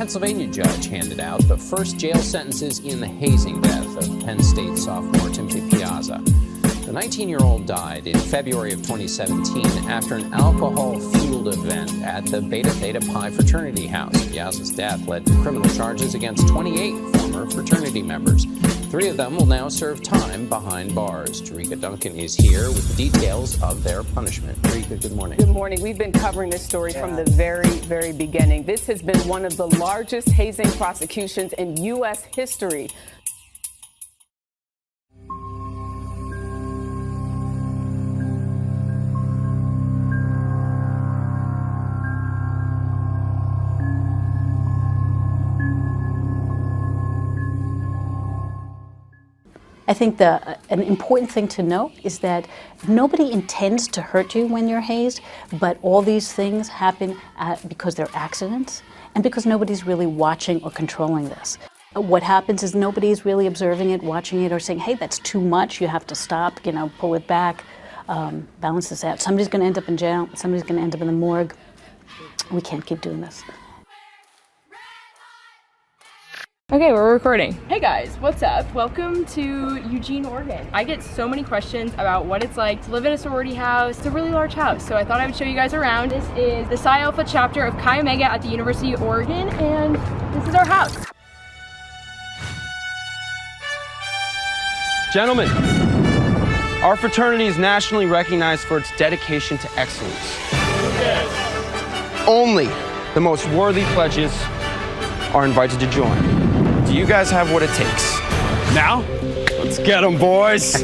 Pennsylvania judge handed out the first jail sentences in the hazing death of Penn State sophomore Timothy Piazza. The 19-year-old died in February of 2017 after an alcohol-fueled event at the Beta Theta Pi fraternity house. Piazza's death led to criminal charges against 28 former fraternity members. Three of them will now serve time behind bars. Jericka Duncan is here with details of their punishment. Jericka, good morning. Good morning. We've been covering this story yeah. from the very, very beginning. This has been one of the largest hazing prosecutions in U.S. history. I think the, an important thing to note is that nobody intends to hurt you when you're hazed, but all these things happen at, because they're accidents and because nobody's really watching or controlling this. What happens is nobody's really observing it, watching it, or saying, hey, that's too much, you have to stop, you know, pull it back, um, balance this out. Somebody's going to end up in jail, somebody's going to end up in the morgue. We can't keep doing this. Okay, we're recording. Hey guys, what's up? Welcome to Eugene, Oregon. I get so many questions about what it's like to live in a sorority house. It's a really large house, so I thought I would show you guys around. This is the Psi Alpha chapter of Chi Omega at the University of Oregon, and this is our house. Gentlemen, our fraternity is nationally recognized for its dedication to excellence. Yes. Only the most worthy pledges are invited to join. Do you guys have what it takes? Now, let's get them, boys.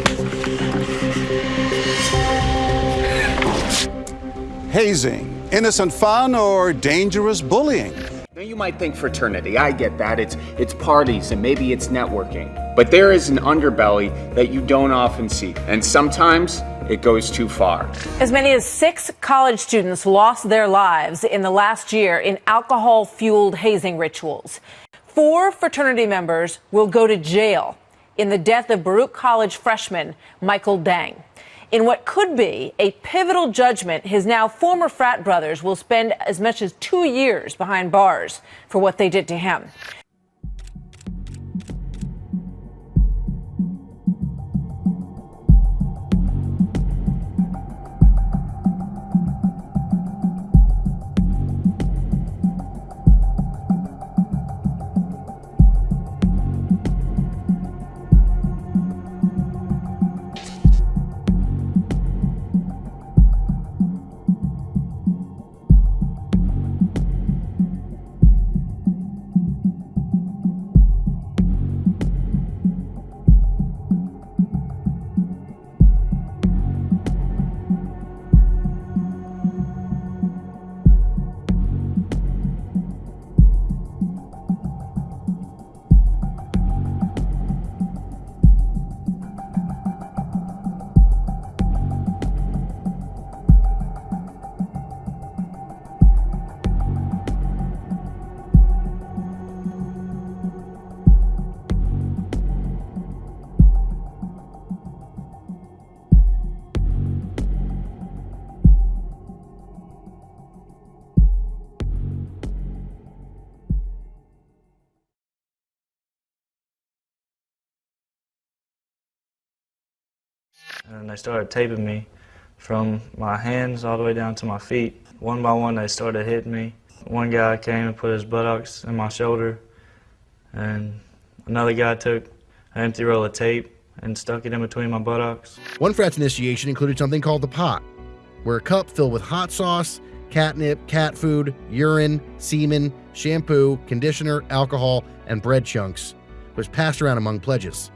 Hazing, innocent fun or dangerous bullying? Now you might think fraternity, I get that, it's, it's parties and maybe it's networking. But there is an underbelly that you don't often see, and sometimes it goes too far. As many as six college students lost their lives in the last year in alcohol-fueled hazing rituals four fraternity members will go to jail in the death of Baruch College freshman Michael Deng. In what could be a pivotal judgment, his now former frat brothers will spend as much as two years behind bars for what they did to him. And they started taping me from my hands all the way down to my feet. One by one, they started hitting me. One guy came and put his buttocks in my shoulder, and another guy took an empty roll of tape and stuck it in between my buttocks. One frat's initiation included something called the pot, where a cup filled with hot sauce, catnip, cat food, urine, semen, shampoo, conditioner, alcohol, and bread chunks was passed around among pledges.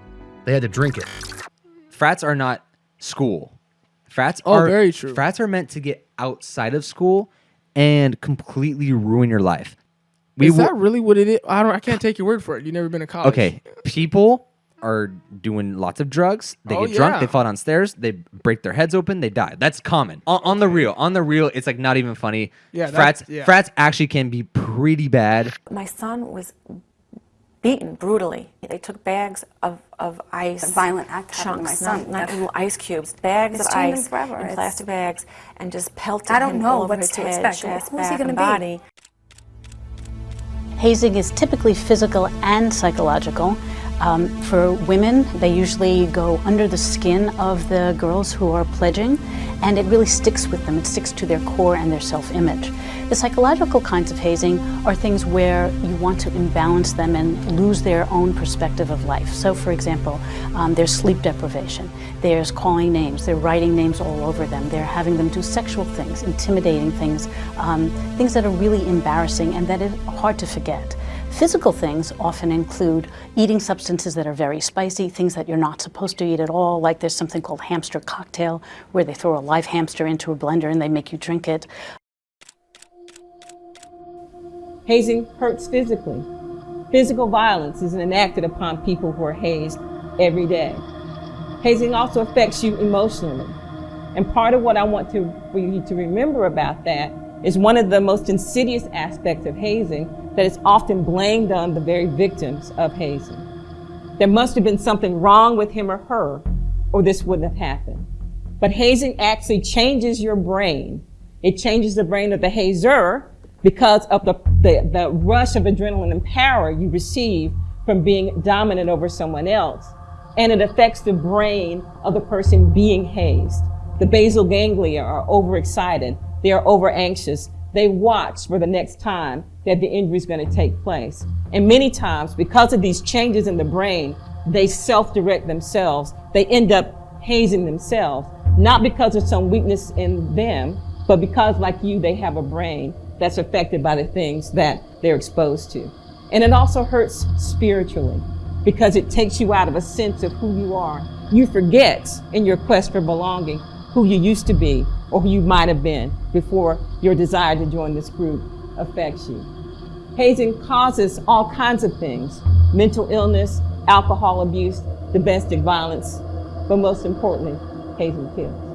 They had to drink it. Frats are not school. Frats oh, are very true. Frats are meant to get outside of school and completely ruin your life. We is will- that really what it is? I don't. I can't take your word for it. You've never been to college. Okay, people are doing lots of drugs. They Oh, get drunk. yeah. They fall downstairs. They break their heads open. They die. That's common on, on the real. On the real, it's like not even funny. Yeah, frats. yeah. Frats actually can be pretty bad. My son was beaten brutally. They took bags of, of ice. A violent act happened to my chunks, son. Not, not little ice cubes, bags It's of ice forever. in It's- plastic bags, and just pelted I don't him know all over what's his to head, expect. chest, Who's he gonna and be? body. Hazing is typically physical and psychological. Um, for women, they usually go under the skin of the girls who are pledging, and it really sticks with them. It sticks to their core and their self image. The psychological kinds of hazing are things where you want to imbalance them and lose their own perspective of life. So, for example, um, there's sleep deprivation, there's calling names, they're writing names all over them, they're having them do sexual things, intimidating things, um, things that are really embarrassing and that are hard to forget. Physical things often include eating substances that are very spicy, things that you're not supposed to eat at all, like there's something called hamster cocktail, where they throw a live hamster into a blender and they make you drink it. Hazing hurts physically. Physical violence is enacted upon people who are hazed every day. Hazing also affects you emotionally. And part of what I want to, for you to remember about that is one of the most insidious aspects of hazing that is often blamed on the very victims of hazing. There must have been something wrong with him or her, or this wouldn't have happened. But hazing actually changes your brain. It changes the brain of the hazer because of the, the, the rush of adrenaline and power you receive from being dominant over someone else. And it affects the brain of the person being hazed. The basal ganglia are overexcited. They are over anxious. They watch for the next time that the injury is going to take place. And many times, because of these changes in the brain, they self-direct themselves. They end up hazing themselves, not because of some weakness in them, but because, like you, they have a brain that's affected by the things that they're exposed to. And it also hurts spiritually because it takes you out of a sense of who you are. You forget in your quest for belonging who you used to be or who you might have been before your desire to join this group affects you. Hazing causes all kinds of things, mental illness, alcohol abuse, domestic violence, but most importantly, hazing kills.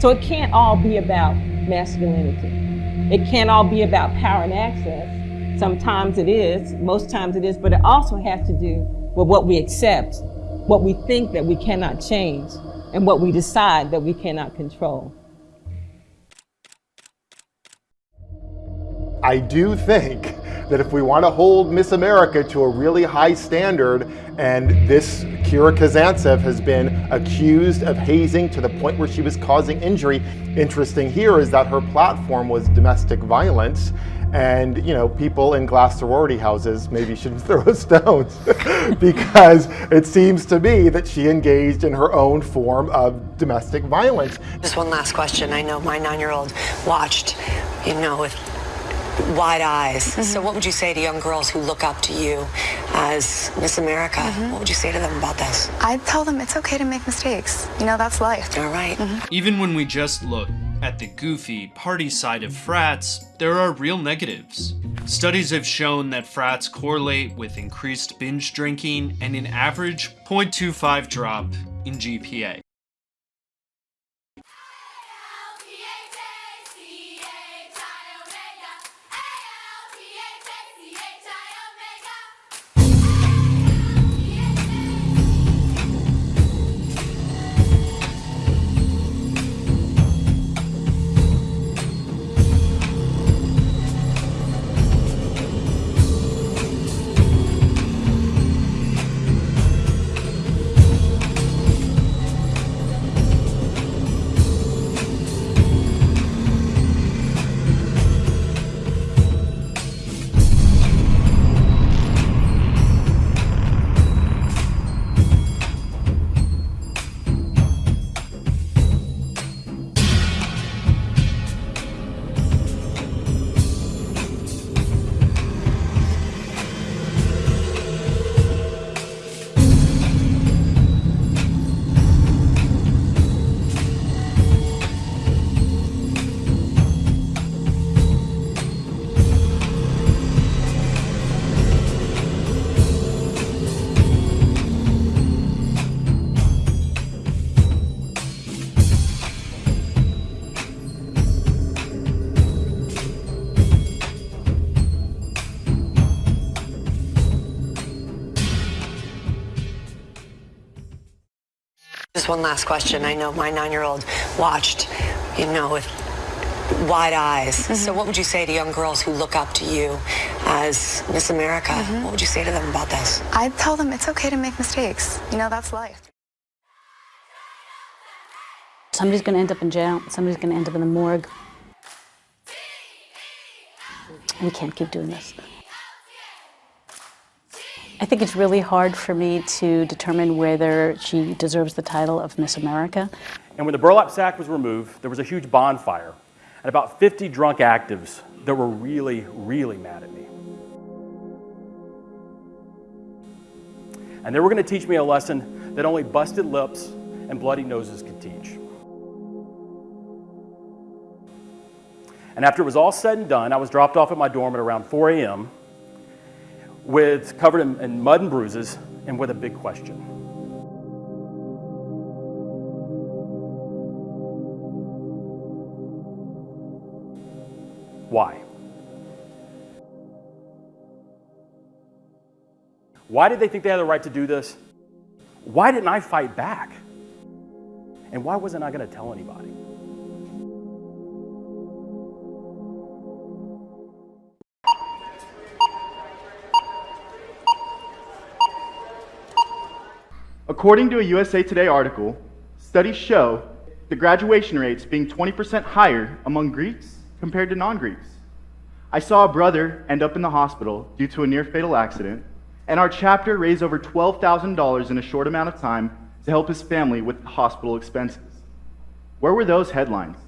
So it can't all be about masculinity. It can't all be about power and access. Sometimes it is, most times it is, but it also has to do with what we accept, what we think that we cannot change, and what we decide that we cannot control. I do think that if we want to hold Miss America to a really high standard, and this Kira Kazantsev has been accused of hazing to the point where she was causing injury. Interesting here is that her platform was domestic violence. And, you know, people in glass sorority houses maybe shouldn't throw stones because it seems to me that she engaged in her own form of domestic violence. Just one last question. I know my nine-year-old watched, you know, with wide eyes. So mm-hmm. what would you say to young girls who look up to you as Miss America? Mm-hmm. What would you say to them about this? I tell them it's okay to make mistakes. You know, that's life. All right. Mm-hmm. Even when we just look at the goofy party side of frats, there are real negatives. Studies have shown that frats correlate with increased binge drinking and an average 0.25 drop in GPA. One last question. I know my nine-year-old watched, you know, with wide eyes. So mm-hmm. what would you say to young girls who look up to you as Miss America? Mm-hmm. What would you say to them about this? I tell them it's okay to make mistakes. You know, that's life. Somebody's going to end up in jail. Somebody's going to end up in the morgue. We can't keep doing this. I think it's really hard for me to determine whether she deserves the title of Miss America. And when the burlap sack was removed, there was a huge bonfire and about 50 drunk actives that were really, really mad at me. And they were going to teach me a lesson that only busted lips and bloody noses could teach. And after it was all said and done, I was dropped off at my dorm at around 4 a.m. with covered in, in mud and bruises and with a big question. Why? Why did they think they had the right to do this? Why didn't I fight back? And why wasn't I going to tell anybody? According to a USA Today article, studies show the graduation rates being 20% higher among Greeks compared to non Greeks. I saw a brother end up in the hospital due to a near fatal accident, and our chapter raised over $12,000 in a short amount of time to help his family with hospital expenses. Where were those headlines?